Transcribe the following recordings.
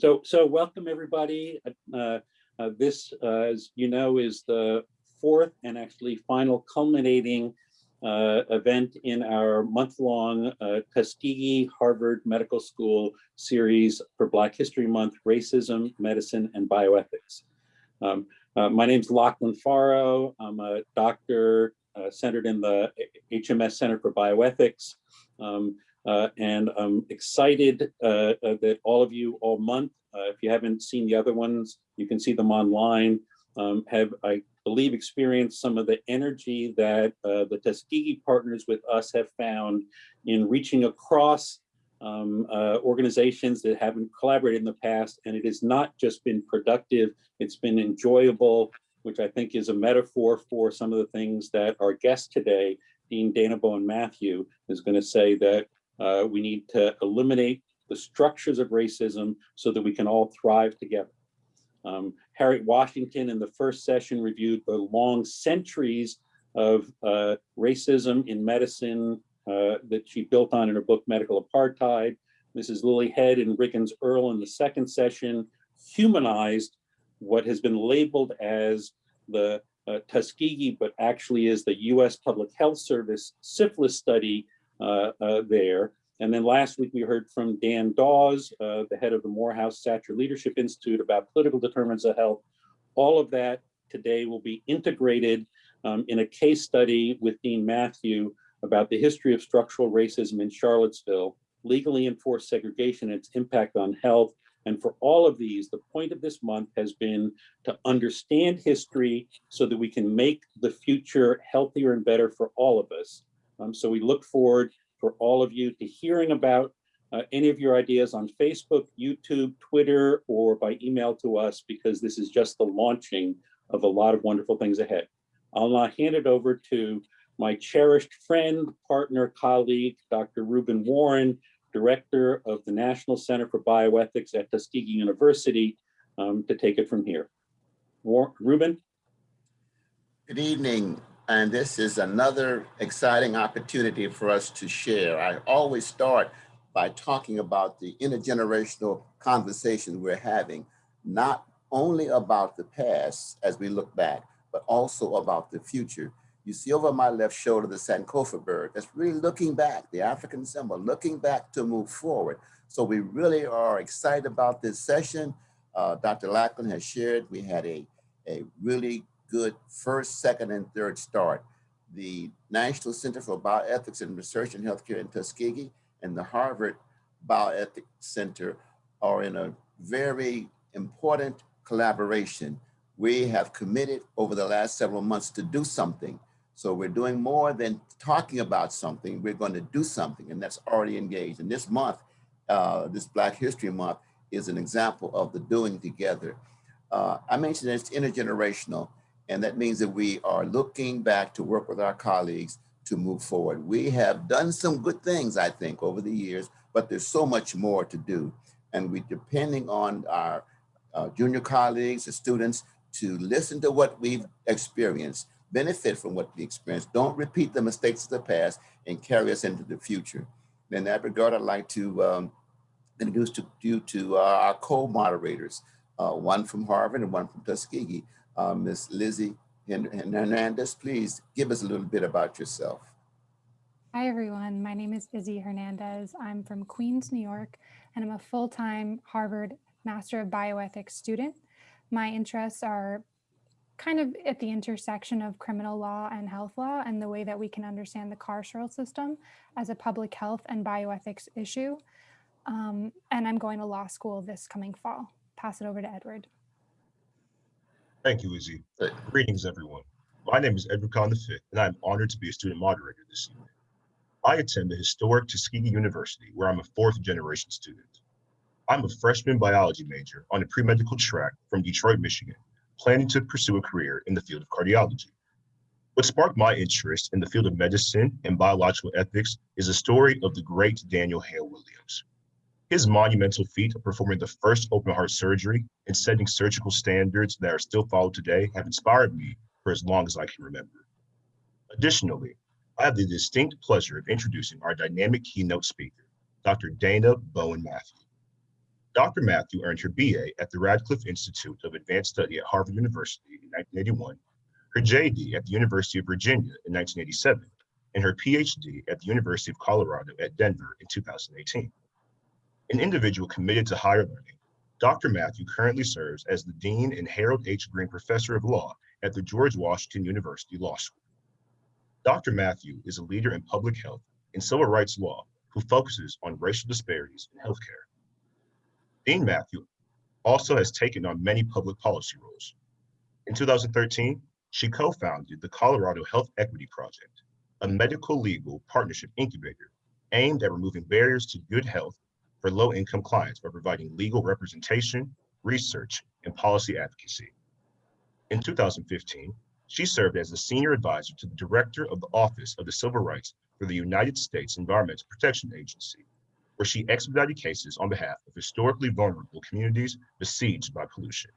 So, so welcome everybody. Uh, uh, this, uh, as you know, is the fourth and actually final culminating uh, event in our month-long uh, Tuskegee Harvard Medical School series for Black History Month, Racism, Medicine, and Bioethics. Um, uh, my name is Lachlan Forrow. I'm a doctor centered in the HMS Center for Bioethics. Um, uh, and I'm excited uh, uh, that all of you all month, uh, if you haven't seen the other ones, you can see them online, um, have, I believe, experienced some of the energy that uh, the Tuskegee partners with us have found in reaching across um, uh, organizations that haven't collaborated in the past. And it has not just been productive, it's been enjoyable, which I think is a metaphor for some of the things that our guest today, Dean Dayna Bowen Matthew, is going to say that uh, we need to eliminate the structures of racism so that we can all thrive together. Um, Harriet Washington in the first session reviewed the long centuries of uh, racism in medicine uh, that she built on in her book, Medical Apartheid. Mrs. Lillie Head and Riggins Earl in the second session humanized what has been labeled as the uh, Tuskegee, but actually is the US Public Health Service syphilis study there. And then last week we heard from Dan Dawes, uh, the head of the Morehouse Satcher Leadership Institute about political determinants of health. All of that today will be integrated um, in a case study with Dean Matthew about the history of structural racism in Charlottesville, legally enforced segregation and its impact on health. And for all of these, the point of this month has been to understand history so that we can make the future healthier and better for all of us. Um, so we look forward for all of you to hearing about uh, any of your ideas on Facebook, YouTube, Twitter, or by email to us, because this is just the launching of a lot of wonderful things ahead. I'll now hand it over to my cherished friend, partner, colleague, Dr. Rueben Warren, Director of the National Center for Bioethics at Tuskegee University, um, to take it from here. War Rueben? Good evening, and this is another exciting opportunity for us to share. I always start by talking about the intergenerational conversation we're having, not only about the past as we look back, but also about the future. You see over my left shoulder the Sankofa bird. That's really looking back, the African symbol, looking back to move forward. So we really are excited about this session. Uh, Dr. Lachlan has shared, we had a, a really good first, second, and third start. The National Center for Bioethics and Research in Healthcare in Tuskegee and the Harvard Bioethics Center are in a very important collaboration. We have committed over the last several months to do something. So we're doing more than talking about something, we're going to do something and that's already engaged. And this month, uh, this Black History Month is an example of the doing together. Uh, I mentioned it's intergenerational. And that means that we are looking back to work with our colleagues to move forward. We have done some good things, I think, over the years, but there's so much more to do. And we depending on our uh, junior colleagues, the students, to listen to what we've experienced, benefit from what we experienced, don't repeat the mistakes of the past and carry us into the future. In that regard, I'd like to um, introduce to, you to uh, our co-moderators, uh, one from Harvard and one from Tuskegee, uh, Ms. Lizzie Hernandez, please give us a little bit about yourself. Hi, everyone. My name is Izzy Hernandez. I'm from Queens, New York, and I'm a full-time Harvard Master of Bioethics student. My interests are kind of at the intersection of criminal law and health law and the way that we can understand the carceral system as a public health and bioethics issue. Um, and I'm going to law school this coming fall. Pass it over to Edward. Thank you, Izzy. Greetings, everyone. My name is Edward Khan V, and I'm honored to be a student moderator this evening. I attend the historic Tuskegee University, where I'm a fourth generation student. I'm a freshman biology major on a pre-medical track from Detroit, Michigan, planning to pursue a career in the field of cardiology. What sparked my interest in the field of medicine and biological ethics is the story of the great Daniel Hale Williams. His monumental feat of performing the first open heart surgery and setting surgical standards that are still followed today have inspired me for as long as I can remember. Additionally, I have the distinct pleasure of introducing our dynamic keynote speaker, Dr. Dayna Bowen Matthew. Dr. Matthew earned her BA at the Radcliffe Institute of Advanced Study at Harvard University in 1981, her JD at the University of Virginia in 1987, and her PhD at the University of Colorado at Denver in 2018. An individual committed to higher learning, Dr. Matthew currently serves as the Dean and Harold H. Greene Professor of Law at the George Washington University Law School. Dr. Matthew is a leader in public health and civil rights law who focuses on racial disparities in healthcare. Dean Matthew also has taken on many public policy roles. In 2013, she co-founded the Colorado Health Equity Project, a medical legal partnership incubator aimed at removing barriers to good health for low-income clients by providing legal representation, research, and policy advocacy. In 2015, she served as a senior advisor to the director of the Office of the Civil Rights for the United States Environmental Protection Agency, where she expedited cases on behalf of historically vulnerable communities besieged by pollution.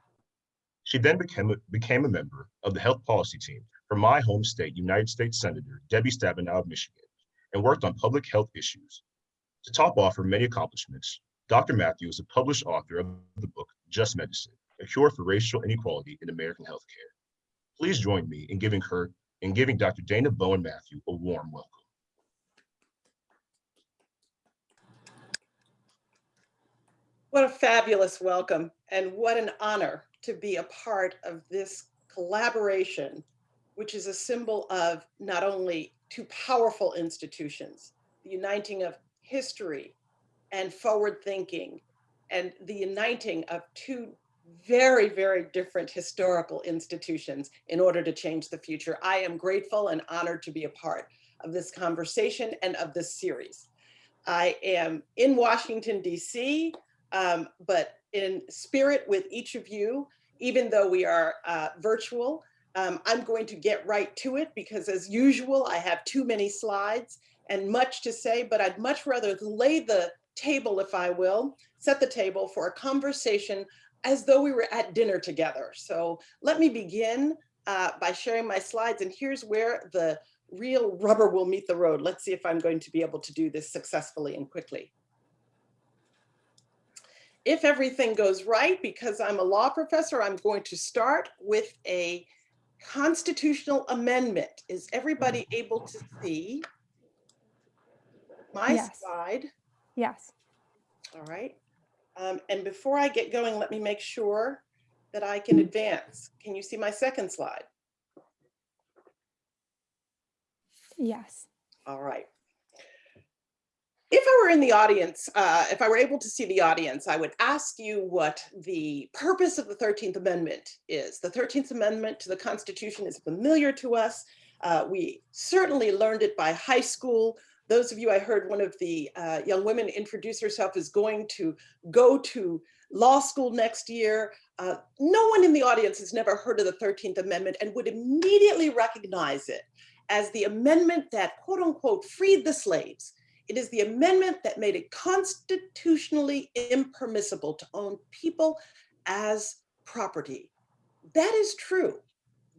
She then became a, became a member of the health policy team for my home state United States Senator Debbie Stabenow of Michigan and worked on public health issues. To top off her many accomplishments, Dr. Matthew is a published author of the book Just Medicine, A Cure for Racial Inequality in American Healthcare. Please join me in giving her in giving Dr. Dayna Bowen Matthew a warm welcome. What a fabulous welcome and what an honor to be a part of this collaboration, which is a symbol of not only two powerful institutions, the uniting of history and forward thinking, and the uniting of two very, very different historical institutions in order to change the future. I am grateful and honored to be a part of this conversation and of this series. I am in Washington, DC, um, but in spirit with each of you, even though we are uh, virtual, um, I'm going to get right to it because as usual, I have too many slides and much to say, but I'd much rather lay the table, if I will, set the table for a conversation as though we were at dinner together. So let me begin uh, by sharing my slides and here's where the real rubber will meet the road. Let's see if I'm going to be able to do this successfully and quickly if everything goes right, because I'm a law professor, I'm going to start with a constitutional amendment. Is everybody able to see my Yes. slide? Yes. All right. Um, and before I get going, let me make sure that I can advance. Can you see my second slide? Yes. All right. If I were in the audience, uh, if I were able to see the audience, I would ask you what the purpose of the 13th Amendment is. The 13th Amendment to the Constitution is familiar to us. Uh, we certainly learned it by high school. Those of you, I heard one of the uh, young women introduce herself as going to go to law school next year. Uh, no one in the audience has never heard of the 13th Amendment and would immediately recognize it as the amendment that quote unquote freed the slaves. It is the amendment that made it constitutionally impermissible to own people as property. That is true.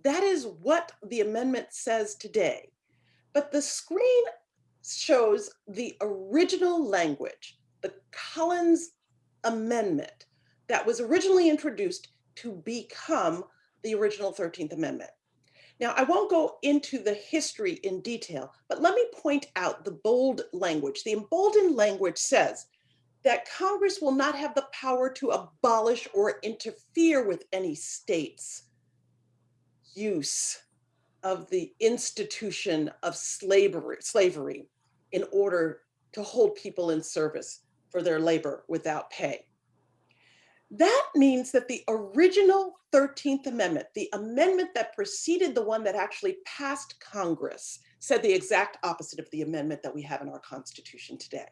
That is what the amendment says today. But the screen shows the original language, the Corwin Amendment that was originally introduced to become the original 13th Amendment. Now, I won't go into the history in detail, but let me point out the bold language. The emboldened language says that Congress will not have the power to abolish or interfere with any state's use of the institution of slavery, slavery in order to hold people in service for their labor without pay. That means that the original 13th Amendment, the amendment that preceded the one that actually passed Congress, said the exact opposite of the amendment that we have in our Constitution today.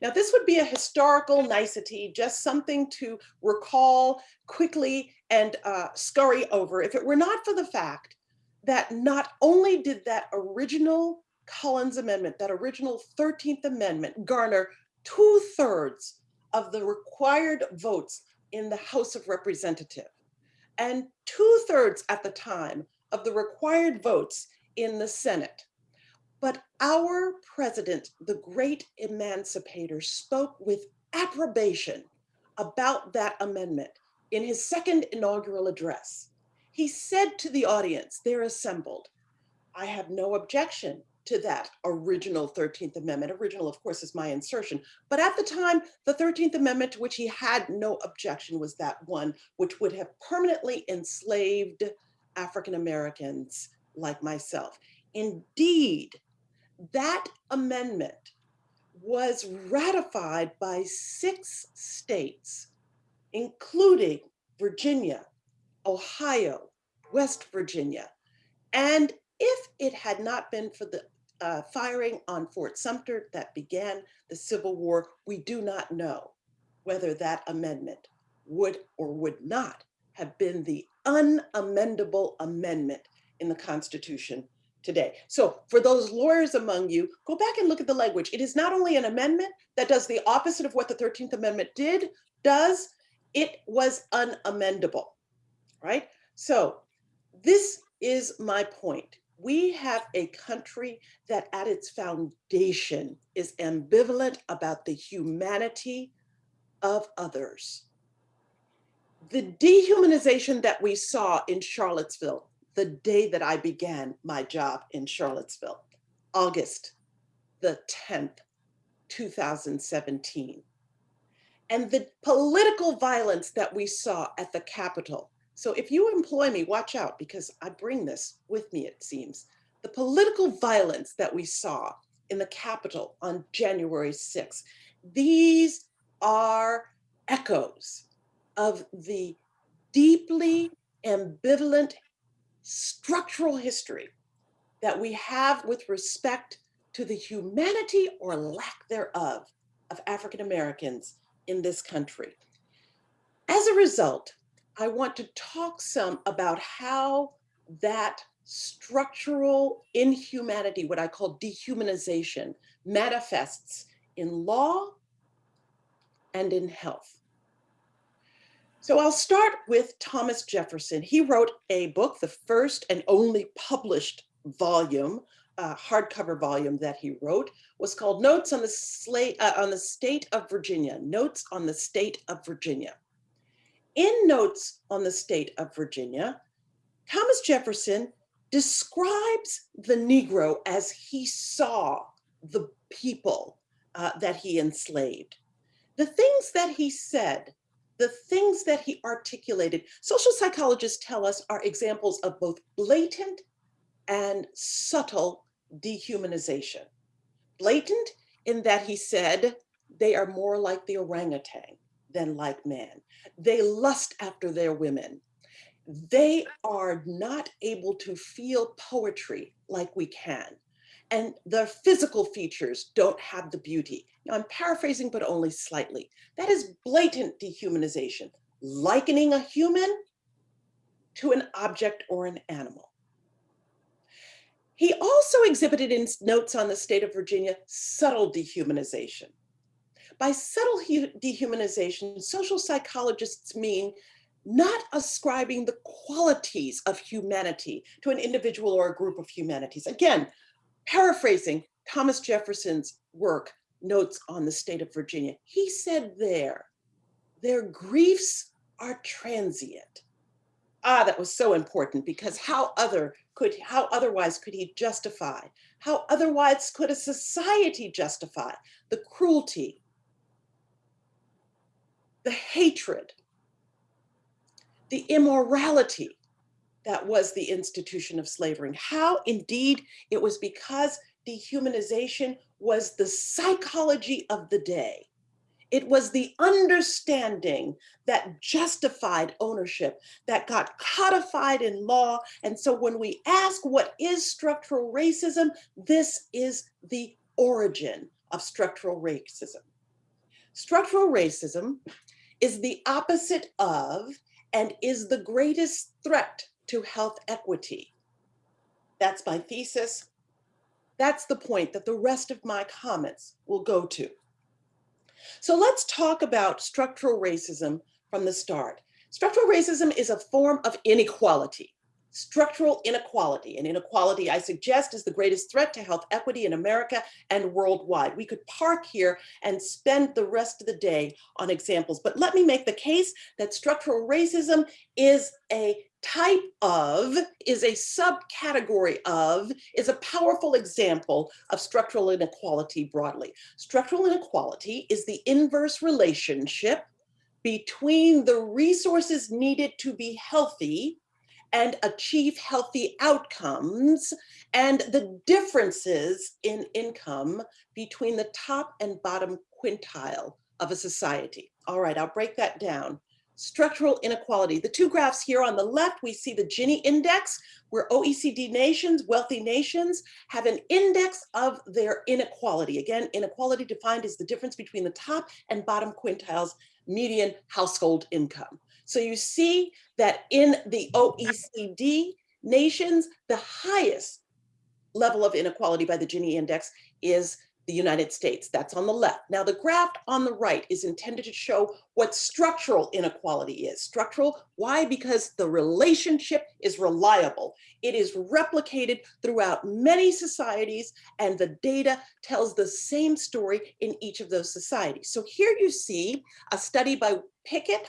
Now, this would be a historical nicety, just something to recall quickly and uh, scurry over if it were not for the fact that not only did that original Corwin Amendment, that original 13th Amendment garner two thirds of the required votes in the House of Representatives and two thirds at the time of the required votes in the Senate. But our president, the great emancipator, spoke with approbation about that amendment in his second inaugural address. He said to the audience, they're assembled, I have no objection to that original 13th Amendment. Original, of course, is my insertion. But at the time, the 13th Amendment to which he had no objection was that one which would have permanently enslaved African Americans like myself. Indeed, that amendment was ratified by six states, including Virginia, Ohio, West Virginia. And if it had not been for the uh, firing on Fort Sumter that began the Civil War, we do not know whether that amendment would or would not have been the unamendable amendment in the Constitution today. So for those lawyers among you, go back and look at the language. It is not only an amendment that does the opposite of what the 13th Amendment did, does, it was unamendable, right? So this is my point. We have a country that at its foundation is ambivalent about the humanity of others. The dehumanization that we saw in Charlottesville the day that I began my job in Charlottesville, August the 10th, 2017. And the political violence that we saw at the Capitol. So if you employ me, watch out because I bring this with me, it seems. The political violence that we saw in the Capitol on January 6th, these are echoes of the deeply ambivalent structural history that we have with respect to the humanity or lack thereof of African Americans in this country. As a result, I want to talk some about how that structural inhumanity, what I call dehumanization, manifests in law and in health. So I'll start with Thomas Jefferson. He wrote a book, the first and only published volume, uh, hardcover volume that he wrote, was called Notes on the, Slate, uh, on the State of Virginia, Notes on the State of Virginia. In Notes on the State of Virginia, Thomas Jefferson describes the Negro as he saw the people uh, that he enslaved. The things that he said the things that he articulated, social psychologists tell us are examples of both blatant and subtle dehumanization. Blatant in that he said they are more like the orangutan than like men. They lust after their women. They are not able to feel poetry like we can. And the physical features don't have the beauty. Now I'm paraphrasing, but only slightly. That is blatant dehumanization, likening a human to an object or an animal. He also exhibited in notes on the state of Virginia, subtle dehumanization. By subtle dehumanization, social psychologists mean not ascribing the qualities of humanity to an individual or a group of humanities. Again, paraphrasing Thomas Jefferson's work, Notes on the State of Virginia, he said there, their griefs are transient. Ah, that was so important because how other could, how otherwise could he justify, how otherwise could a society justify the cruelty, the hatred, the immorality that was the institution of slavery. How indeed it was because dehumanization was the psychology of the day. It was the understanding that justified ownership that got codified in law. And so when we ask what is structural racism, this is the origin of structural racism. Structural racism is the opposite of and is the greatest threat to health equity. That's my thesis. That's the point that the rest of my comments will go to. So let's talk about structural racism from the start. Structural racism is a form of inequality. Structural inequality. And inequality, I suggest, is the greatest threat to health equity in America and worldwide. We could park here and spend the rest of the day on examples, but let me make the case that structural racism is a type of, is a subcategory of, is a powerful example of structural inequality broadly. Structural inequality is the inverse relationship between the resources needed to be healthy and achieve healthy outcomes and the differences in income between the top and bottom quintile of a society. All right, I'll break that down. Structural inequality. The two graphs here on the left, we see the Gini index, where OECD nations, wealthy nations, have an index of their inequality. Again, inequality defined as the difference between the top and bottom quintiles median household income. So you see that in the OECD nations, the highest level of inequality by the Gini index is the United States. That's on the left. Now the graph on the right is intended to show what structural inequality is. Structural, why? Because the relationship is reliable. It is replicated throughout many societies and the data tells the same story in each of those societies. So here you see a study by Pickett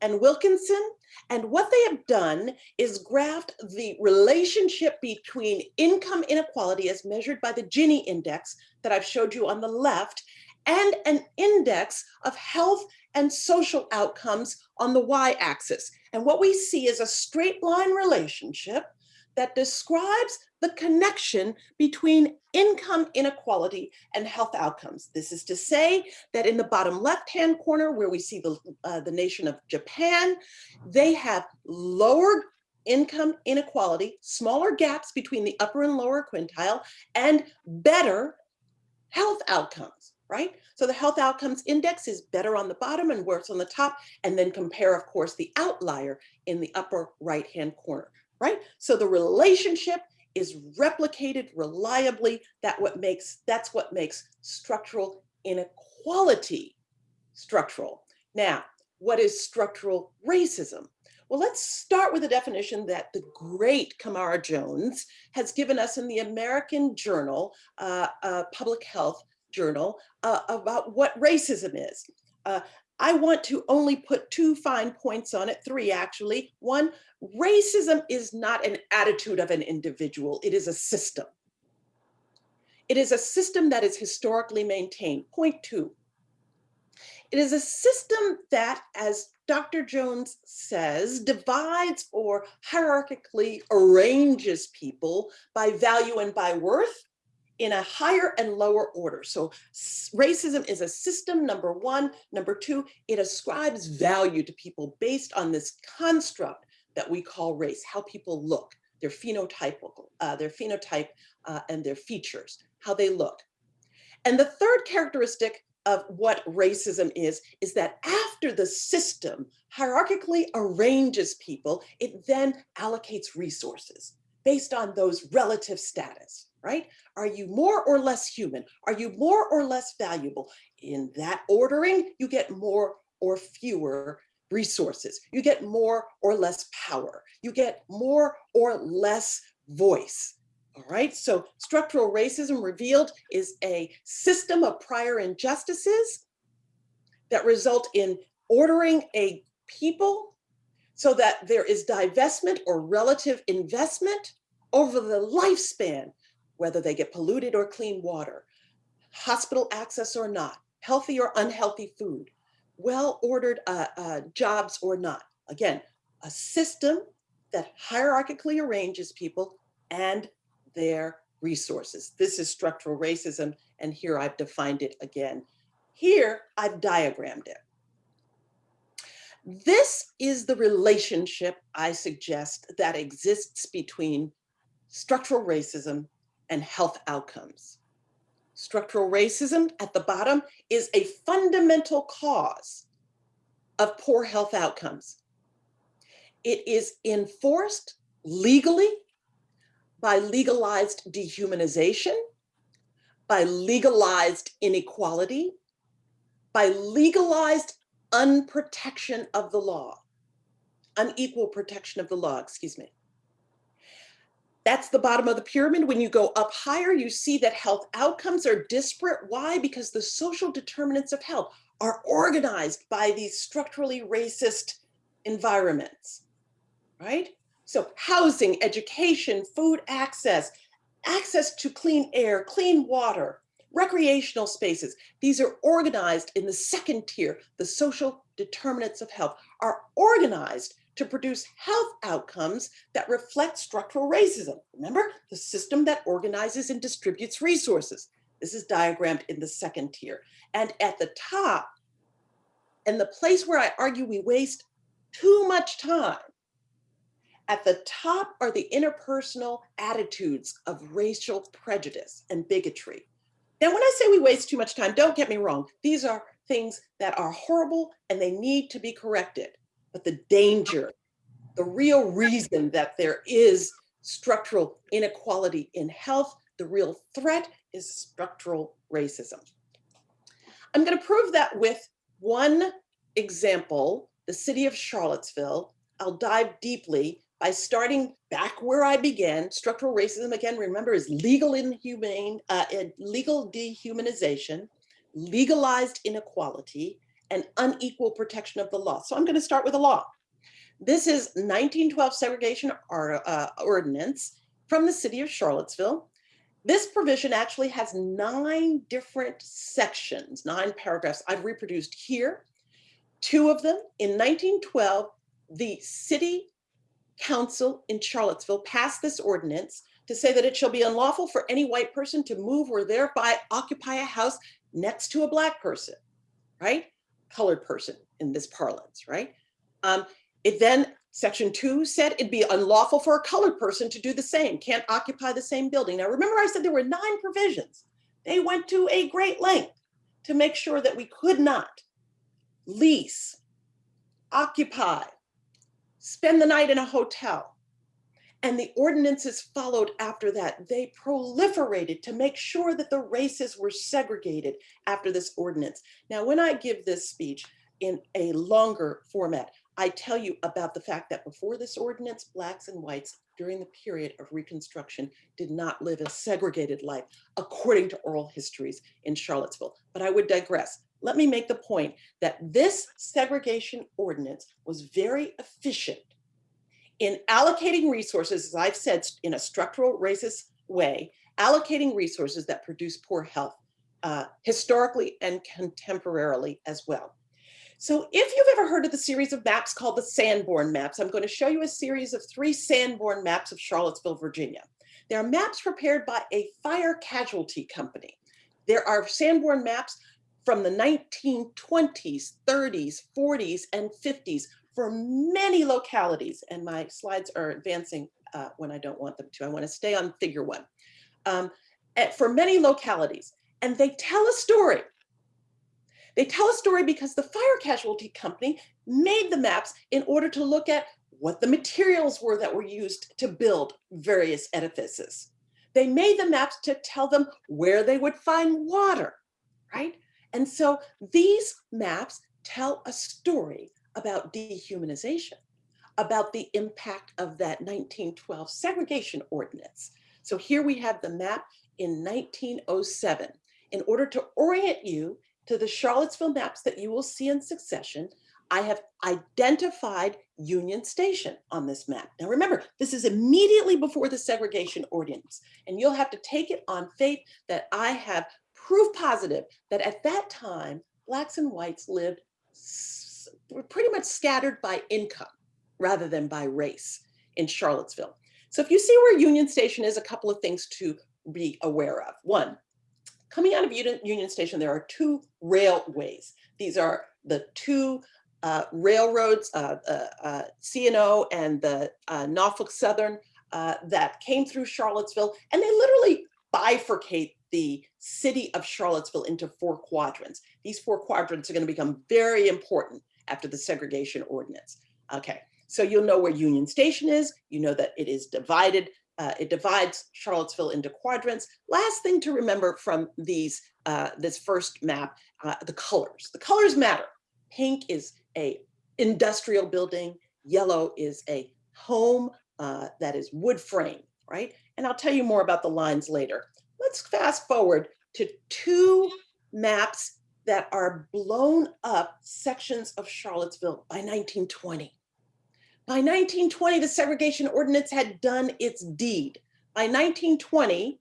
and Wilkinson. And what they have done is graphed the relationship between income inequality as measured by the Gini index that I've showed you on the left and an index of health and social outcomes on the y-axis. And what we see is a straight line relationship that describes the connection between income inequality and health outcomes. This is to say that in the bottom left-hand corner where we see the, uh, the nation of Japan, they have lower income inequality, smaller gaps between the upper and lower quintile, and better health outcomes, right? So the health outcomes index is better on the bottom and worse on the top, and then compare, of course, the outlier in the upper right-hand corner right? So the relationship is replicated reliably. That what makes that's what makes structural inequality structural. Now, what is structural racism? Well, let's start with a definition that the great Camara Jones has given us in the American Journal, uh, uh, Public Health Journal, uh, about what racism is. I want to only put two fine points on it, three actually. One, racism is not an attitude of an individual, it is a system. It is a system that is historically maintained. Point two, it is a system that, as Dr. Jones says, divides or hierarchically arranges people by value and by worth in a higher and lower order. So racism is a system, number one. Number two, it ascribes value to people based on this construct that we call race, how people look, their phenotypical, uh, their phenotype uh, and their features, how they look. And the third characteristic of what racism is, is that after the system hierarchically arranges people, it then allocates resources based on those relative status right? Are you more or less human? Are you more or less valuable? In that ordering, you get more or fewer resources. You get more or less power. You get more or less voice. All right, so structural racism revealed is a system of prior injustices that result in ordering a people so that there is divestment or relative investment over the lifespan whether they get polluted or clean water, hospital access or not, healthy or unhealthy food, well-ordered uh, uh, jobs or not. Again, a system that hierarchically arranges people and their resources. This is structural racism, and here I've defined it again. Here, I've diagrammed it. This is the relationship I suggest that exists between structural racism and health outcomes. Structural racism at the bottom is a fundamental cause of poor health outcomes. It is enforced legally by legalized dehumanization, by legalized inequality, by legalized unprotection of the law, unequal protection of the law, excuse me. That's the bottom of the pyramid. When you go up higher, you see that health outcomes are disparate. Why? Because the social determinants of health are organized by these structurally racist environments, right? So housing, education, food access, access to clean air, clean water, recreational spaces. These are organized in the second tier. The social determinants of health are organized to produce health outcomes that reflect structural racism. Remember, the system that organizes and distributes resources. This is diagrammed in the second tier. And at the top, and the place where I argue we waste too much time, at the top are the interpersonal attitudes of racial prejudice and bigotry. Now, when I say we waste too much time, don't get me wrong. These are things that are horrible and they need to be corrected. But the danger, the real reason that there is structural inequality in health, the real threat is structural racism. I'm going to prove that with one example, the city of Charlottesville. I'll dive deeply by starting back where I began. Structural racism, again, remember, is legal inhumane, uh, legal dehumanization, legalized inequality, and unequal protection of the law. So I'm going to start with the law. This is 1912 segregation or, uh, ordinance from the city of Charlottesville. This provision actually has nine different sections, nine paragraphs I've reproduced here. Two of them in 1912, the city council in Charlottesville passed this ordinance to say that it shall be unlawful for any white person to move or thereby occupy a house next to a black person, right? Colored person in this parlance, right? Um, it then, section two said it'd be unlawful for a colored person to do the same, can't occupy the same building. Now, remember I said there were nine provisions. They went to a great length to make sure that we could not lease, occupy, spend the night in a hotel. And the ordinances followed after that. They proliferated to make sure that the races were segregated after this ordinance. Now, when I give this speech in a longer format, I tell you about the fact that before this ordinance, blacks and whites during the period of Reconstruction did not live a segregated life according to oral histories in Charlottesville. But I would digress. Let me make the point that this segregation ordinance was very efficient in allocating resources, as I've said, in a structural racist way, allocating resources that produce poor health uh, historically and contemporarily as well. So if you've ever heard of the series of maps called the Sanborn maps, I'm going to show you a series of three Sanborn maps of Charlottesville, Virginia. They are maps prepared by a fire casualty company. There are Sanborn maps from the 1920s, 30s, 40s, and 50s for many localities. And my slides are advancing uh, when I don't want them to. I want to stay on figure one. Um, for many localities. And they tell a story. They tell a story because the fire casualty company made the maps in order to look at what the materials were that were used to build various edifices. They made the maps to tell them where they would find water, right? And so these maps tell a story about dehumanization, about the impact of that 1912 segregation ordinance. So here we have the map in 1907. In order to orient you to the Charlottesville maps that you will see in succession, I have identified Union Station on this map. Now remember, this is immediately before the segregation ordinance, and you'll have to take it on faith that I have proof positive that at that time, blacks and whites lived were pretty much scattered by income rather than by race in Charlottesville. So if you see where Union Station is, a couple of things to be aware of. One, coming out of Union Station, there are two railways. These are the two uh, railroads, uh, uh, uh C&O and the uh, Norfolk Southern uh, that came through Charlottesville, and they literally bifurcate the city of Charlottesville into four quadrants. These four quadrants are going to become very important after the segregation ordinance. Okay, so you'll know where Union Station is. You know that it is divided. Uh, it divides Charlottesville into quadrants. Last thing to remember from these uh, this first map, uh, the colors. The colors matter. Pink is a industrial building. Yellow is a home uh, that is wood frame right? And I'll tell you more about the lines later. Let's fast forward to two maps that are blown up sections of Charlottesville by 1920. By 1920, the segregation ordinance had done its deed. By 1920,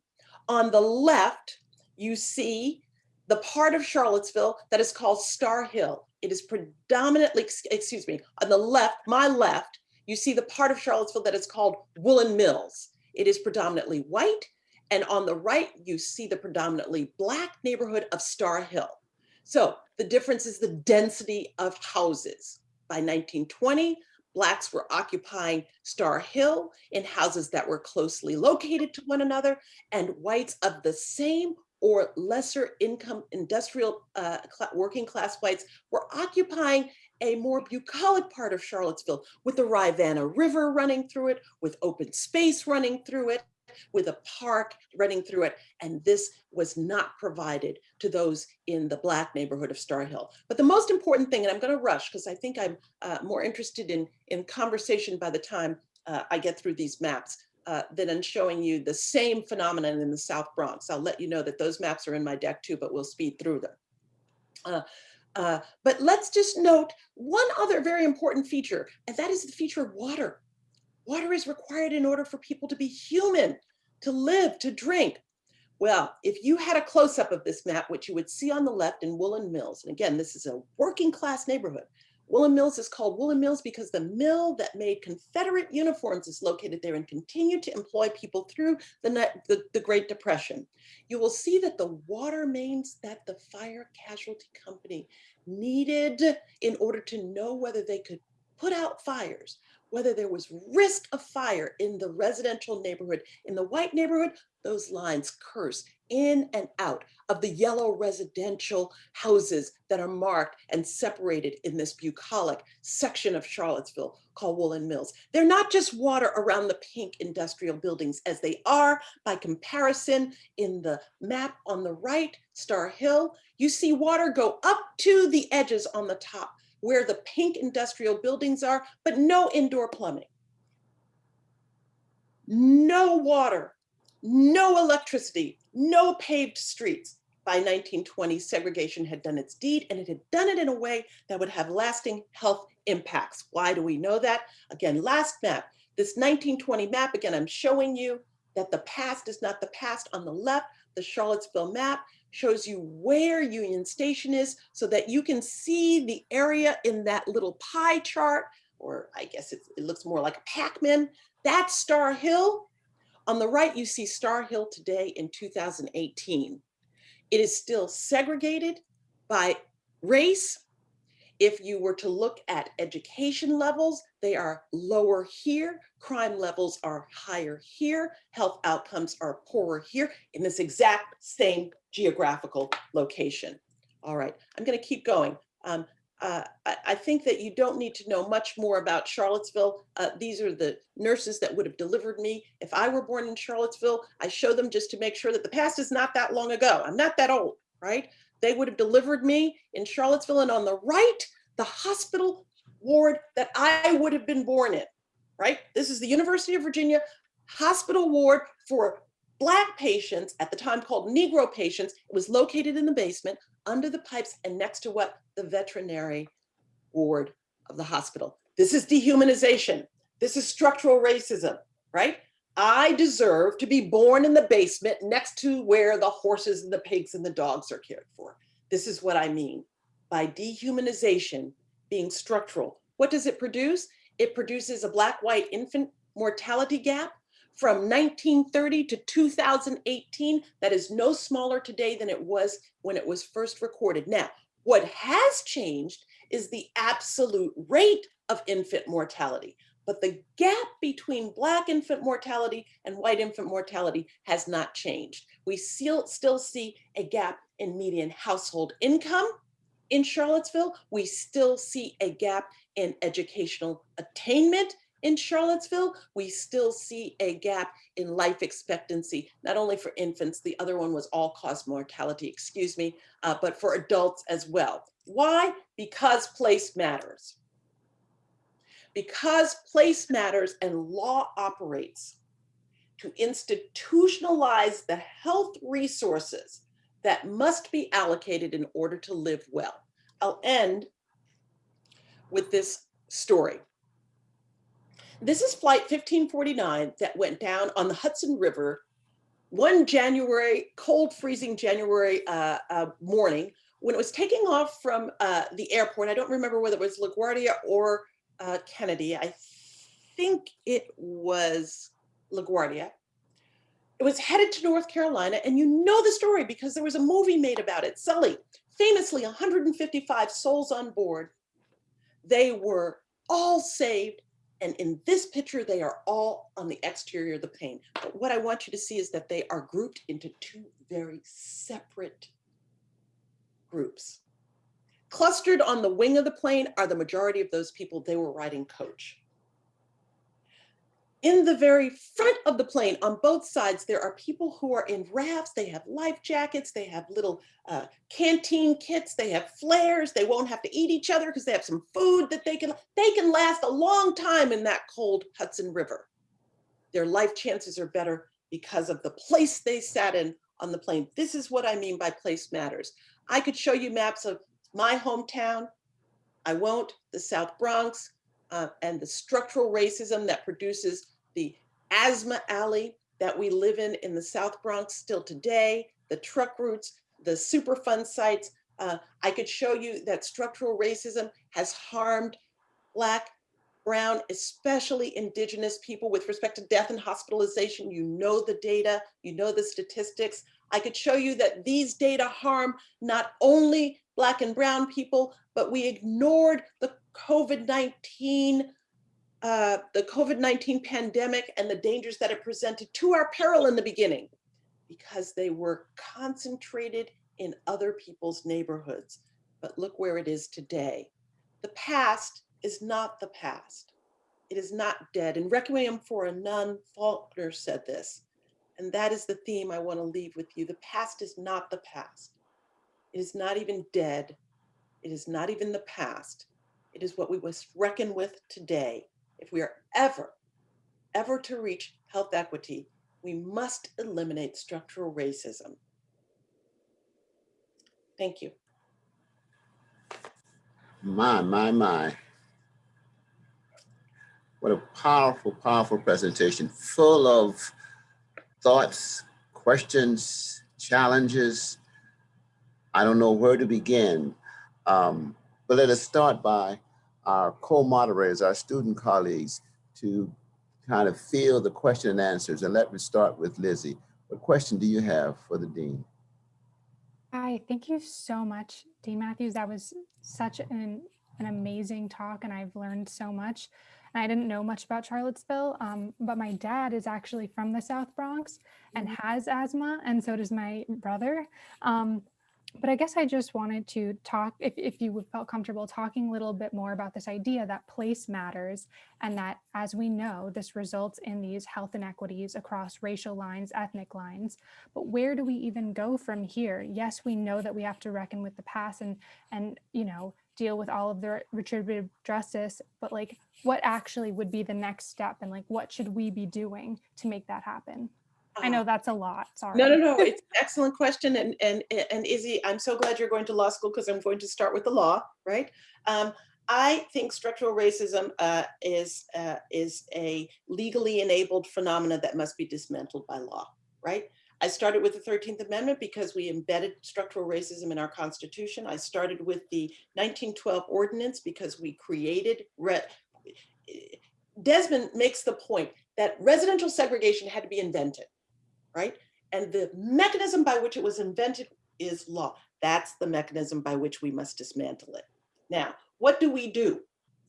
on the left, you see the part of Charlottesville that is called Starr Hill. It is predominantly, excuse me, on the left, my left, you see the part of Charlottesville that is called Woolen Mills. It is predominantly white. And on the right, you see the predominantly black neighborhood of Starr Hill. So the difference is the density of houses. By 1920, Blacks were occupying Starr Hill in houses that were closely located to one another, and whites of the same or lesser income industrial uh, working class whites were occupying a more bucolic part of Charlottesville with the Rivanna River running through it, with open space running through it, with a park running through it. And this was not provided to those in the Black neighborhood of Starr Hill. But the most important thing, and I'm going to rush because I think I'm uh, more interested in, in conversation by the time uh, I get through these maps uh, than in showing you the same phenomenon in the South Bronx. I'll let you know that those maps are in my deck too, but we'll speed through them. Uh, uh, but let's just note one other very important feature, and that is the feature of water. Water is required in order for people to be human, to live, to drink. Well, if you had a close-up of this map, which you would see on the left in Woolen Mills, and again, this is a working class neighborhood. Woolen Mills is called Woolen Mills because the mill that made Confederate uniforms is located there and continued to employ people through the, the, the Great Depression. You will see that the water mains that the fire casualty company needed in order to know whether they could put out fires, whether there was risk of fire in the residential neighborhood. In the white neighborhood, those lines curse in and out of the yellow residential houses that are marked and separated in this bucolic section of Charlottesville called Woolen Mills. They're not just water around the pink industrial buildings as they are by comparison in the map on the right, Starr Hill, you see water go up to the edges on the top where the pink industrial buildings are, but no indoor plumbing. No water, no electricity, no paved streets. By 1920, segregation had done its deed and it had done it in a way that would have lasting health impacts. Why do we know that? Again, last map, this 1920 map, again, I'm showing you that the past is not the past. On the left, the Charlottesville map shows you where Union Station is so that you can see the area in that little pie chart, or I guess it, it looks more like a Pac-Man. That's Starr Hill. On the right, you see Starr Hill today in 2018. It is still segregated by race. If you were to look at education levels, they are lower here. Crime levels are higher here. Health outcomes are poorer here in this exact same geographical location. All right, I'm going to keep going. Um, uh, I, I think that you don't need to know much more about Charlottesville. Uh, these are the nurses that would have delivered me. If I were born in Charlottesville, I show them just to make sure that the past is not that long ago. I'm not that old, right? They would have delivered me in Charlottesville. And on the right, the hospital ward that I would have been born in, right? This is the University of Virginia hospital ward for Black patients, at the time called Negro patients. It was located in the basement under the pipes and next to what? The veterinary ward of the hospital. This is dehumanization. This is structural racism, right? I deserve to be born in the basement next to where the horses and the pigs and the dogs are cared for. This is what I mean by dehumanization being structural. What does it produce? It produces a black-white infant mortality gap from 1930 to 2018 that is no smaller today than it was when it was first recorded. Now, what has changed is the absolute rate of infant mortality, but the gap between Black infant mortality and white infant mortality has not changed. We still, still see a gap in median household income in Charlottesville. We still see a gap in educational attainment in Charlottesville, we still see a gap in life expectancy, not only for infants, the other one was all cause mortality, excuse me, uh, but for adults as well. Why? Because place matters. Because place matters and law operates. to institutionalize the health resources that must be allocated in order to live well. I'll end with this story. This is flight 1549 that went down on the Hudson River one January, cold freezing January uh, uh, morning when it was taking off from uh, the airport. I don't remember whether it was LaGuardia or uh, Kennedy. I think it was LaGuardia. It was headed to North Carolina and you know the story because there was a movie made about it. Sully, famously 155 souls on board. They were all saved and in this picture, they are all on the exterior of the plane. But what I want you to see is that they are grouped into two very separate groups. Clustered on the wing of the plane are the majority of those people they were riding coach. In the very front of the plane, on both sides, there are people who are in rafts. They have life jackets. They have little uh, canteen kits. They have flares. They won't have to eat each other because they have some food that they can, they can last a long time in that cold Hudson River. Their life chances are better because of the place they sat in on the plane. This is what I mean by place matters. I could show you maps of my hometown. I won't, the South Bronx, uh, and the structural racism that produces the asthma alley that we live in in the South Bronx still today, the truck routes, the Superfund sites. Uh, I could show you that structural racism has harmed Black, Brown, especially Indigenous people with respect to death and hospitalization. You know the data, you know the statistics. I could show you that these data harm not only Black and Brown people, but we ignored the COVID-19, uh, the COVID-19 pandemic and the dangers that it presented to our peril in the beginning because they were concentrated in other people's neighborhoods. But look where it is today. The past is not the past. It is not dead. And Requiem for a Nun, Faulkner said this, and that is the theme I want to leave with you. The past is not the past. It is not even dead. It is not even the past. It is what we must reckon with today. If we are ever, ever to reach health equity, we must eliminate structural racism. Thank you. My, my, my. What a powerful, powerful presentation full of thoughts, questions, challenges. I don't know where to begin, um, but let us start by our co-moderators, our student colleagues to kind of field the question and answers. And let me start with Lizzie. What question do you have for the Dean? Hi, thank you so much, Dean Matthews. That was such an, an amazing talk and I've learned so much. And I didn't know much about Charlottesville, um, but my dad is actually from the South Bronx and has asthma, and so does my brother. Um, but I guess I just wanted to talk, if, if you felt comfortable talking a little bit more about this idea that place matters and that, as we know, this results in these health inequities across racial lines, ethnic lines. But where do we even go from here? Yes, we know that we have to reckon with the past and, and you know, deal with all of the retributive justice, but like what actually would be the next step and like what should we be doing to make that happen? I know that's a lot, sorry. No, no, no, it's an excellent question. And, and, and Izzy, I'm so glad you're going to law school because I'm going to start with the law, right? Um, I think structural racism uh, is, uh, is a legally enabled phenomena that must be dismantled by law, right? I started with the 13th Amendment because we embedded structural racism in our Constitution. I started with the 1912 Ordinance because we created, Desmond makes the point that residential segregation had to be invented right? And the mechanism by which it was invented is law. That's the mechanism by which we must dismantle it. Now, what do we do?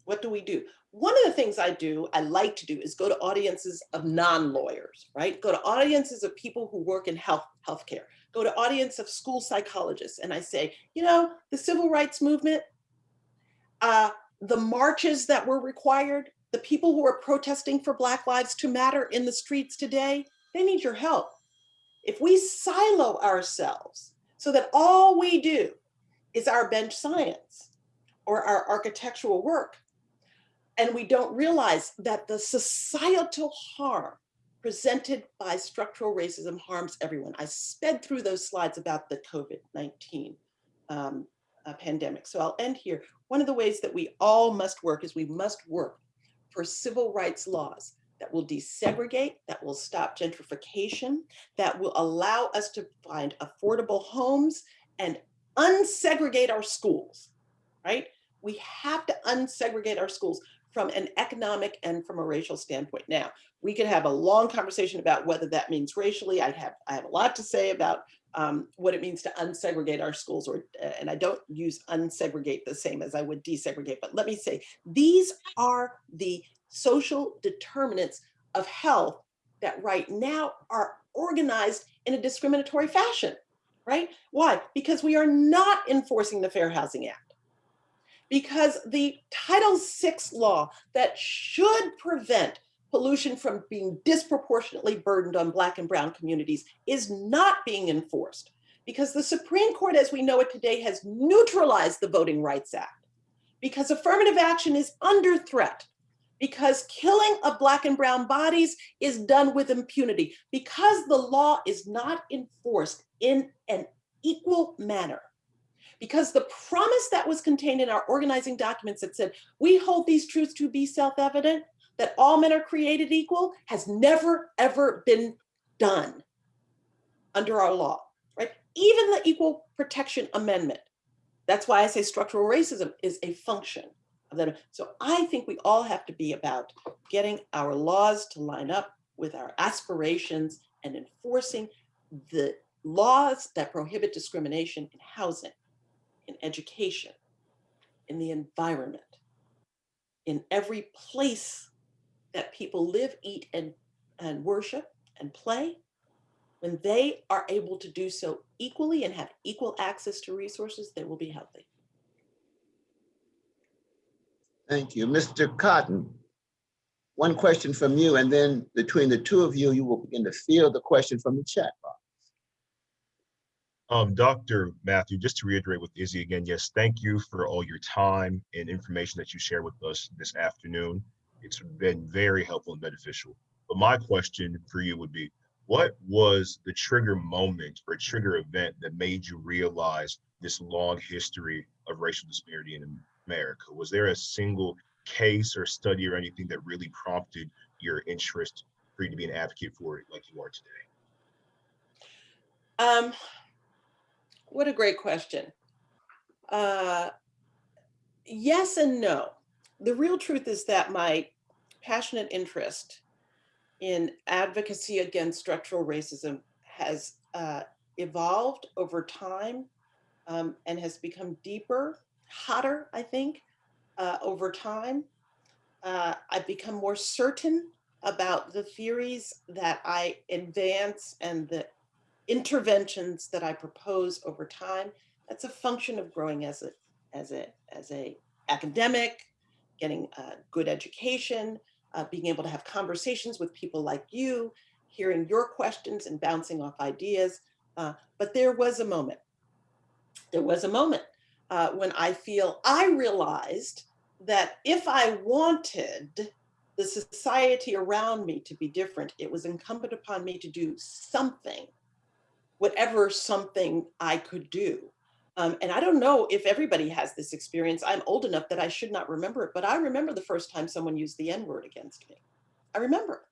What do we do? One of the things I do, I like to do is go to audiences of non-lawyers, right? Go to audiences of people who work in health healthcare. Go to audience of school psychologists. And I say, you know, the civil rights movement, uh, the marches that were required, the people who are protesting for Black Lives to Matter in the streets today, they need your help. If we silo ourselves so that all we do is our bench science or our architectural work, and we don't realize that the societal harm presented by structural racism harms everyone. I sped through those slides about the COVID-19 um, uh, pandemic. So I'll end here. One of the ways that we all must work is we must work for civil rights laws that will desegregate, that will stop gentrification, that will allow us to find affordable homes and unsegregate our schools, right? We have to unsegregate our schools from an economic and from a racial standpoint. Now, we could have a long conversation about whether that means racially. I have, I have a lot to say about um, what it means to unsegregate our schools, or and I don't use unsegregate the same as I would desegregate, but let me say, these are the social determinants of health that right now are organized in a discriminatory fashion, right? Why? Because we are not enforcing the Fair Housing Act. Because the Title VI law that should prevent pollution from being disproportionately burdened on Black and Brown communities is not being enforced. Because the Supreme Court, as we know it today, has neutralized the Voting Rights Act. Because affirmative action is under threat because killing of black and brown bodies is done with impunity because the law is not enforced in an equal manner. Because the promise that was contained in our organizing documents that said we hold these truths to be self-evident that all men are created equal has never ever been done under our law right? Even the equal protection amendment. That's why i say structural racism is a function that. So I think we all have to be about getting our laws to line up with our aspirations and enforcing the laws that prohibit discrimination in housing, in education, in the environment, in every place that people live, eat, and, and worship and play, when they are able to do so equally and have equal access to resources, they will be healthy. Thank you. Mr. Cotton, one question from you, and then between the two of you, you will begin to field the question from the chat box. Um, Dr. Matthew, just to reiterate with Izzy again, yes, thank you for all your time and information that you shared with us this afternoon. It's been very helpful and beneficial. But my question for you would be, what was the trigger moment or trigger event that made you realize this long history of racial disparity in America? Was there a single case or study or anything that really prompted your interest for you to be an advocate for it like you are today? Um, what a great question. Uh, yes and no. The real truth is that my passionate interest in advocacy against structural racism has uh, evolved over time um, and has become deeper hotter, I think, uh, over time. Uh, I've become more certain about the theories that I advance and the interventions that I propose over time. That's a function of growing as a as a as a academic, getting a good education, uh, being able to have conversations with people like you, hearing your questions and bouncing off ideas. Uh, but there was a moment. There was a moment uh, when I feel I realized that if I wanted the society around me to be different, it was incumbent upon me to do something, whatever something I could do. Um, and I don't know if everybody has this experience. I'm old enough that I should not remember it, but I remember the first time someone used the N word against me. I remember.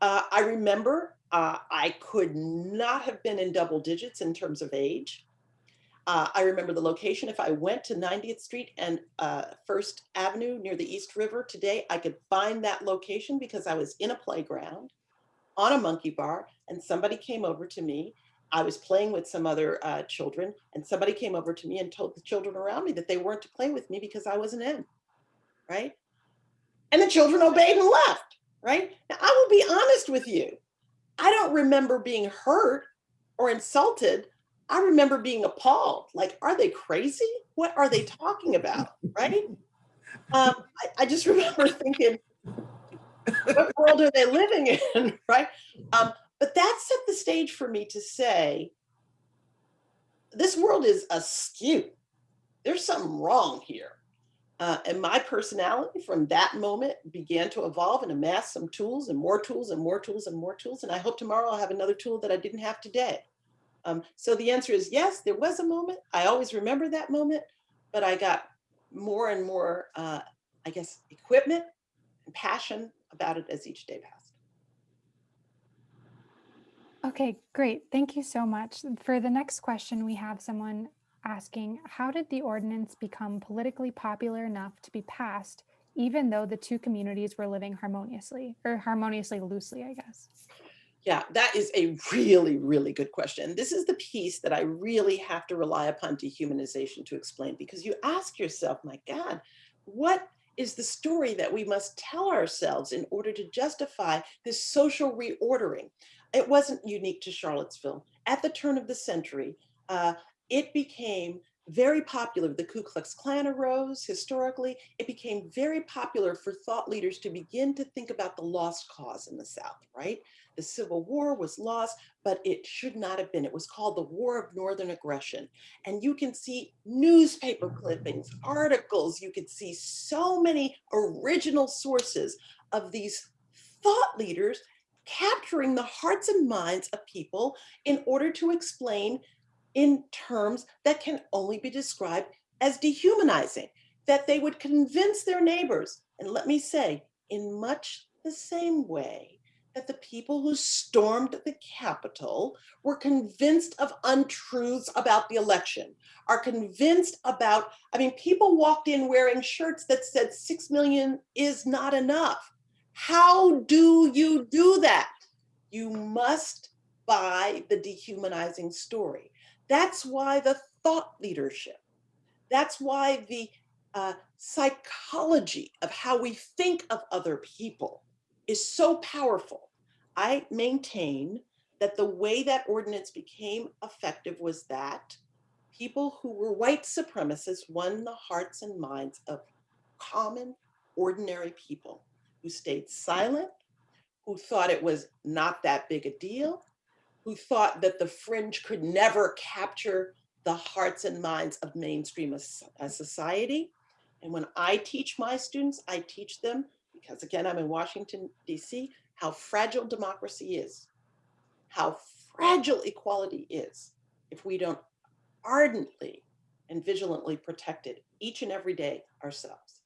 Uh, I remember uh, I could not have been in double digits in terms of age. Uh, I remember the location. If I went to 90th Street and uh, First Avenue near the East River today, I could find that location because I was in a playground on a monkey bar and somebody came over to me. I was playing with some other uh, children and somebody came over to me and told the children around me that they weren't to play with me because I wasn't in, right? And the children obeyed and left, right? Now, I will be honest with you. I don't remember being hurt or insulted I remember being appalled, like, are they crazy? What are they talking about, right? Um, I, I, just remember thinking, what world are they living in, right? Um, but that set the stage for me to say, this world is askew. There's something wrong here. Uh, and my personality from that moment began to evolve and amass some tools and more tools and more tools and more tools. And I hope tomorrow I'll have another tool that I didn't have today. Um, so the answer is yes, there was a moment. I always remember that moment, but I got more and more, uh, I guess, equipment and passion about it as each day passed. Okay, great. Thank you so much. For the next question, we have someone asking, how did the ordinance become politically popular enough to be passed, even though the two communities were living harmoniously, or harmoniously loosely, I guess? Yeah, that is a really, really good question. This is the piece that I really have to rely upon dehumanization to explain because you ask yourself, my God, what is the story that we must tell ourselves in order to justify this social reordering? It wasn't unique to Charlottesville. At the turn of the century, uh, it became very popular. The Ku Klux Klan arose historically. It became very popular for thought leaders to begin to think about the lost cause in the South, right? The Civil War was lost, but it should not have been. It was called the War of Northern Aggression. And you can see newspaper clippings, articles, you could see so many original sources of these thought leaders capturing the hearts and minds of people in order to explain in terms that can only be described as dehumanizing, that they would convince their neighbors. And let me say, in much the same way that the people who stormed the Capitol were convinced of untruths about the election, are convinced about, I mean, people walked in wearing shirts that said 6 million is not enough. How do you do that? You must buy the dehumanizing story. That's why the thought leadership, that's why the uh, psychology of how we think of other people is so powerful. I maintain that the way that ordinance became effective was that people who were white supremacists won the hearts and minds of common, ordinary people who stayed silent, who thought it was not that big a deal, who thought that the fringe could never capture the hearts and minds of mainstream society. And when I teach my students, I teach them, because again, I'm in Washington, DC, how fragile democracy is, how fragile equality is if we don't ardently and vigilantly protect it each and every day ourselves.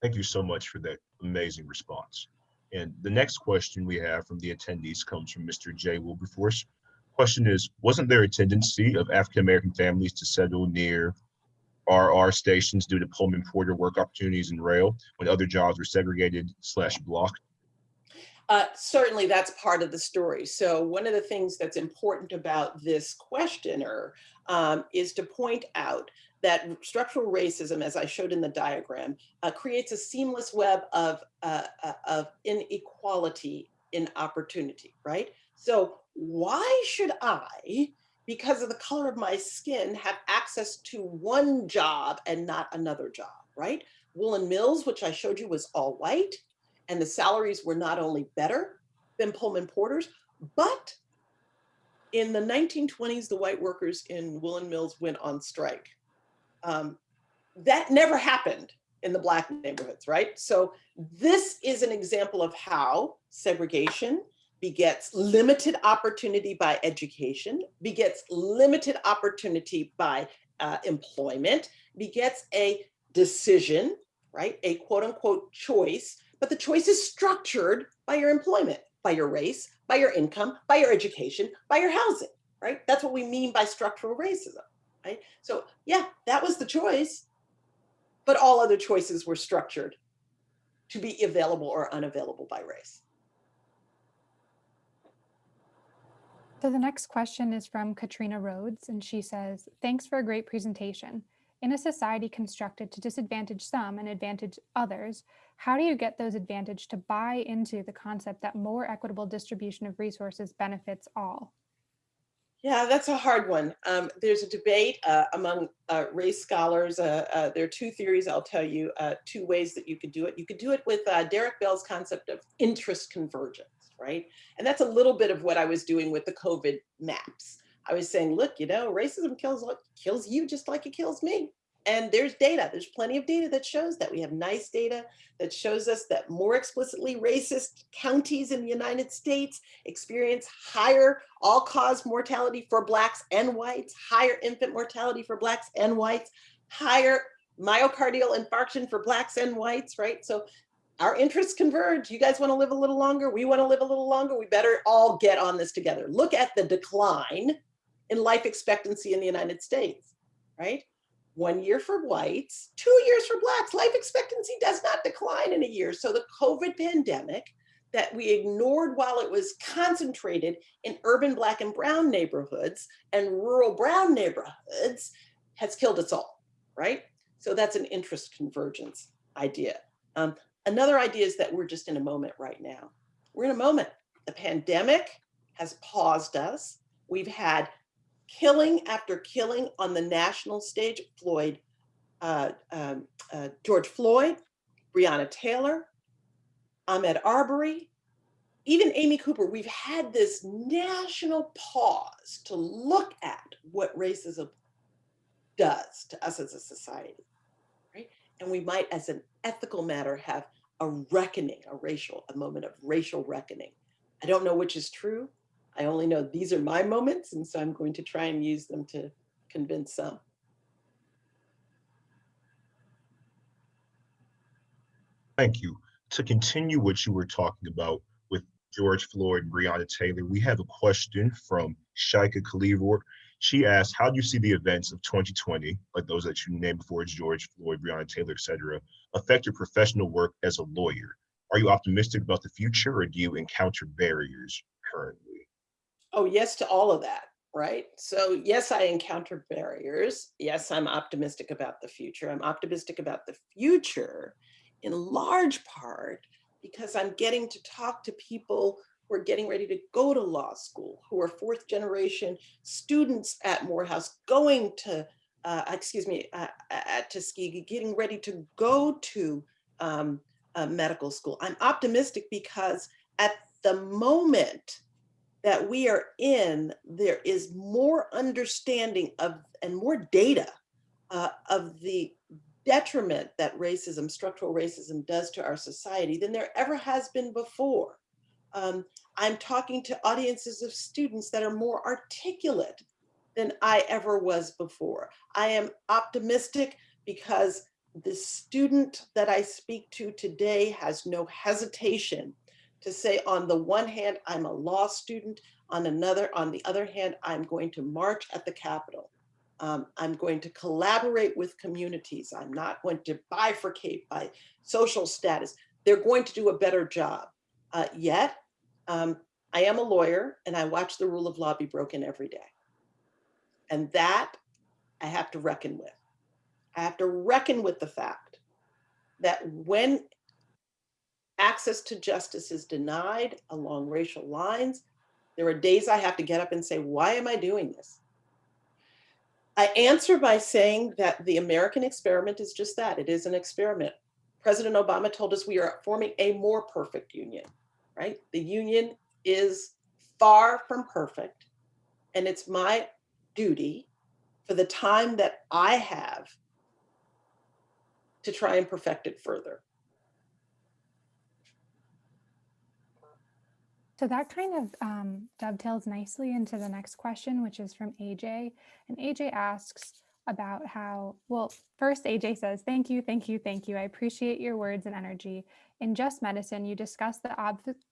Thank you so much for that amazing response. And the next question we have from the attendees comes from Mr. J. Wilberforce. Question is, wasn't there a tendency of African-American families to settle near RR stations due to Pullman Porter work opportunities in rail when other jobs were segregated slash blocked? Uh, certainly that's part of the story. So one of the things that's important about this questioner um, is to point out that structural racism, as I showed in the diagram, uh, creates a seamless web of, uh, uh, of inequality in opportunity, right? So why should I, because of the color of my skin, have access to one job and not another job, right? Woolen Mills, which I showed you was all white, and the salaries were not only better than Pullman Porters, but in the 1920s, the white workers in Woolen Mills went on strike um, that never happened in the black neighborhoods, right? So this is an example of how segregation begets limited opportunity by education, begets limited opportunity by uh, employment, begets a decision, right? A quote unquote choice, but the choice is structured by your employment, by your race, by your income, by your education, by your housing, right? That's what we mean by structural racism right? So yeah, that was the choice, but all other choices were structured to be available or unavailable by race. So the next question is from Katrina Rhodes, and she says, thanks for a great presentation. In a society constructed to disadvantage some and advantage others, how do you get those advantaged to buy into the concept that more equitable distribution of resources benefits all? Yeah, that's a hard one. Um, there's a debate uh, among uh, race scholars. Uh, uh there are two theories, I'll tell you, uh, two ways that you could do it. You could do it with uh, Derek Bell's concept of interest convergence, right? And that's a little bit of what I was doing with the COVID maps. I was saying, look, you know, racism kills kills you just like it kills me. And there's data, there's plenty of data that shows that. We have nice data that shows us that more explicitly racist counties in the United States experience higher all-cause mortality for Blacks and whites, higher infant mortality for Blacks and whites, higher myocardial infarction for Blacks and whites, right? So our interests converge. You guys want to live a little longer? We want to live a little longer. We better all get on this together. Look at the decline in life expectancy in the United States, right? one year for whites, two years for blacks. Life expectancy does not decline in a year. So the COVID pandemic that we ignored while it was concentrated in urban black and brown neighborhoods and rural brown neighborhoods has killed us all, right? So that's an interest convergence idea. Um, another idea is that we're just in a moment right now. We're in a moment. The pandemic has paused us. We've had killing after killing on the national stage, Floyd, uh, um, uh, George Floyd, Breonna Taylor, Ahmaud Arbery, even Amy Cooper, we've had this national pause to look at what racism does to us as a society, right? And we might, as an ethical matter, have a reckoning, a racial, a moment of racial reckoning. I don't know which is true. I only know these are my moments, and so I'm going to try and use them to convince some. Thank you. To continue what you were talking about with George Floyd and Breonna Taylor, we have a question from Shaika Kalivor. She asked, how do you see the events of 2020, like those that you named before, George Floyd, Breonna Taylor, et cetera, affect your professional work as a lawyer? Are you optimistic about the future or do you encounter barriers currently? Oh, yes to all of that, right? So yes, I encounter barriers. Yes, I'm optimistic about the future. I'm optimistic about the future in large part because I'm getting to talk to people who are getting ready to go to law school, who are fourth generation students at Morehouse going to, uh, excuse me, uh, at Tuskegee, getting ready to go to um, medical school. I'm optimistic because at the moment that we are in, there is more understanding of and more data uh, of the detriment that racism, structural racism does to our society than there ever has been before. Um, I'm talking to audiences of students that are more articulate than I ever was before. I am optimistic because the student that I speak to today has no hesitation to say on the one hand, I'm a law student, on another, on the other hand, I'm going to march at the Capitol. Um, I'm going to collaborate with communities. I'm not going to bifurcate by social status. They're going to do a better job. Uh, yet, um, I am a lawyer and I watch the rule of law be broken every day. And that I have to reckon with. I have to reckon with the fact that when access to justice is denied along racial lines, there are days I have to get up and say, why am I doing this? I answer by saying that the American experiment is just that, it is an experiment. President Obama told us we are forming a more perfect union, right? The union is far from perfect. And it's my duty for the time that I have to try and perfect it further. So that kind of um, dovetails nicely into the next question, which is from AJ. And AJ asks about how, well, first AJ says, thank you, thank you, thank you. I appreciate your words and energy. In Just Medicine, you discuss the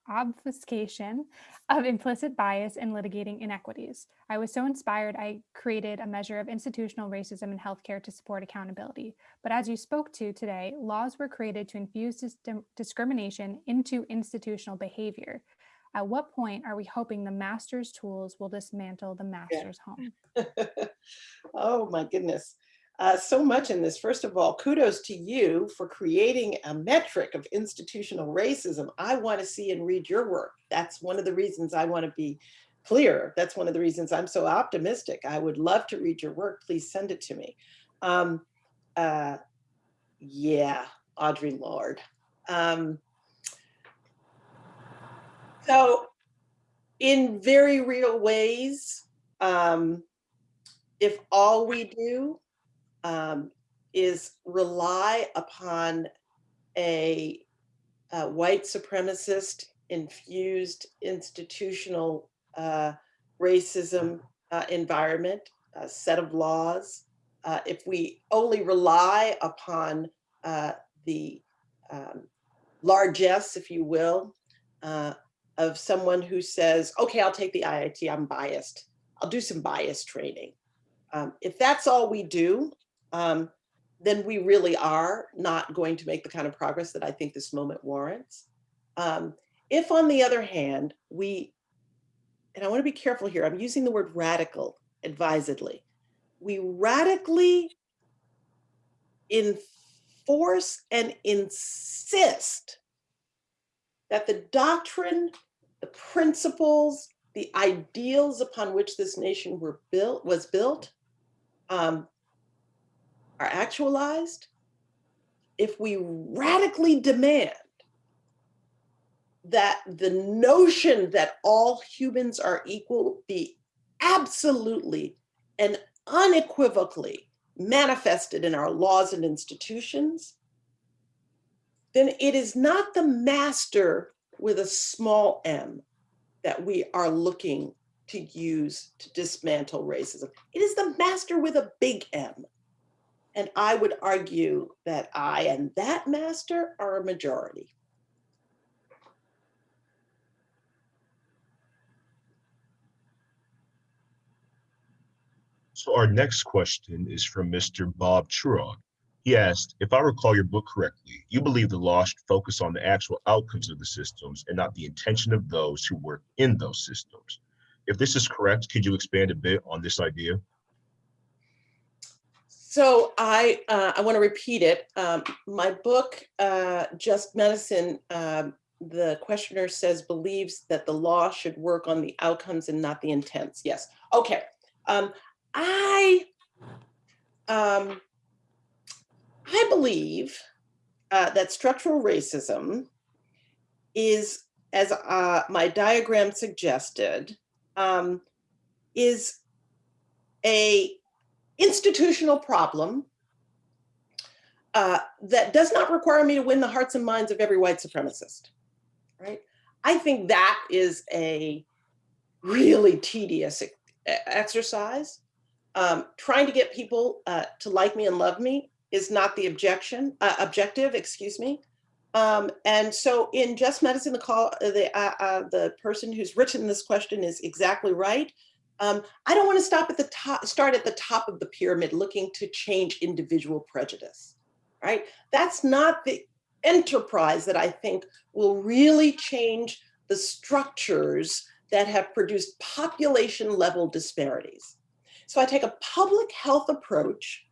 obfuscation of implicit bias in litigating inequities. I was so inspired, I created a measure of institutional racism in healthcare to support accountability. But as you spoke to today, laws were created to infuse dis discrimination into institutional behavior. At what point are we hoping the master's tools will dismantle the master's yeah. home? oh my goodness. Uh, so much in this. First of all, kudos to you for creating a metric of institutional racism. I want to see and read your work. That's one of the reasons I want to be clear. That's one of the reasons I'm so optimistic. I would love to read your work. Please send it to me. Um, uh, yeah, Audre Lorde. Um, so in very real ways, um, if all we do um, is rely upon a, a white supremacist infused institutional uh, racism uh, environment, a set of laws, uh, if we only rely upon uh, the um, largesse, if you will, uh, of someone who says, okay, I'll take the IAT, I'm biased. I'll do some bias training. Um, if that's all we do, um, then we really are not going to make the kind of progress that I think this moment warrants. Um, if on the other hand, we, and I wanna be careful here, I'm using the word radical advisedly. We radically enforce and insist that the doctrine, the principles, the ideals upon which this nation were built was built um, are actualized, if we radically demand that the notion that all humans are equal be absolutely and unequivocally manifested in our laws and institutions, then it is not the master with a small m that we are looking to use to dismantle racism. It is the master with a big M. And I would argue that I and that master are a majority. So our next question is from Mr. Bob Churog. He asked, if I recall your book correctly, you believe the law should focus on the actual outcomes of the systems and not the intention of those who work in those systems. If this is correct, could you expand a bit on this idea? So I, uh, I want to repeat it. Um, my book, uh, Just Medicine, um, the questioner says believes that the law should work on the outcomes and not the intents. Yes. Okay. Um, I, um, I believe uh, that structural racism is, as uh, my diagram suggested, um, is a institutional problem uh, that does not require me to win the hearts and minds of every white supremacist, right? I think that is a really tedious exercise. Um, trying to get people uh, to like me and love me is not the objection, uh, objective, excuse me. Um, and so in Just Medicine, the call, uh, the, uh, uh, the person who's written this question is exactly right. Um, I don't want to stop at the top, start at the top of the pyramid looking to change individual prejudice, right? That's not the enterprise that I think will really change the structures that have produced population level disparities. So I take a public health approach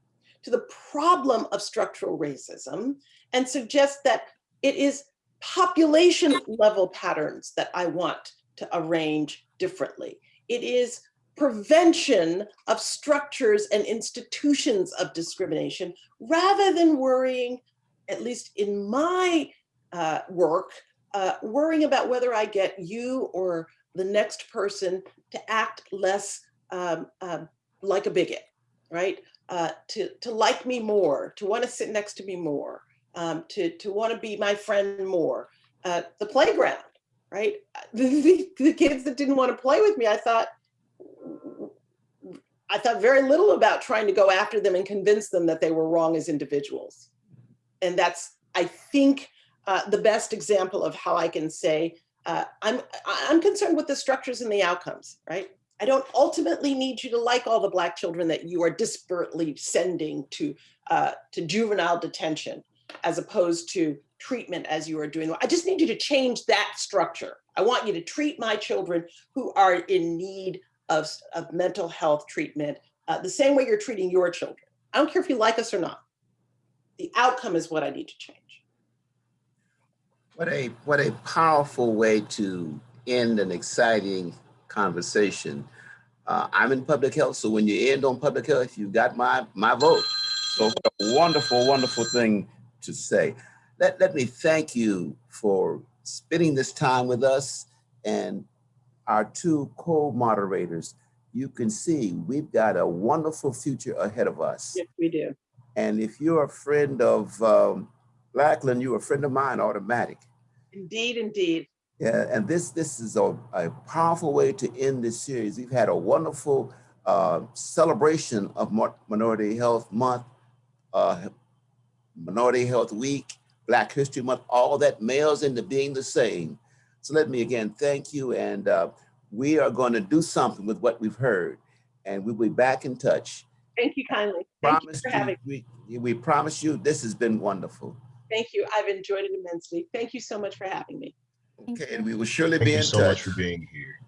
to the problem of structural racism and suggest that it is population level patterns that I want to arrange differently. It is prevention of structures and institutions of discrimination rather than worrying, at least in my uh, work, uh, worrying about whether I get you or the next person to act less um, um, like a bigot, right? Uh, to, to like me more, to want to sit next to me more, um, to, to want to be my friend more. Uh, the playground, right? The, the, kids that didn't want to play with me, I thought, I thought very little about trying to go after them and convince them that they were wrong as individuals. And that's, I think, uh, the best example of how I can say, uh, I'm, I'm concerned with the structures and the outcomes, right? I don't ultimately need you to like all the black children that you are disparately sending to, uh, to juvenile detention as opposed to treatment as you are doing. I just need you to change that structure. I want you to treat my children who are in need of, of mental health treatment uh, the same way you're treating your children. I don't care if you like us or not. The outcome is what I need to change. What a, what a powerful way to end an exciting conversation. Uh, I'm in public health, so when you end on public health, you got my, my vote. So what a wonderful, wonderful thing to say. Let, let me thank you for spending this time with us and our two co-moderators. you can see we've got a wonderful future ahead of us. Yes, we do. And if you're a friend of um, Lachlan, you're a friend of mine, automatic. Indeed, indeed. Yeah, and this this is a, a powerful way to end this series. We've had a wonderful uh, celebration of Minority Health Month, uh, Minority Health Week, Black History Month, all that males into being the same. So let me again thank you, and uh, we are going to do something with what we've heard, and we'll be back in touch. Thank you kindly. Thank you Promise for you, having, we, we promise you this has been wonderful. thank you. I've enjoyed it immensely. Thank you so much for having me. Thank Okay, and we will surely Thank be you in so much touch. for being here.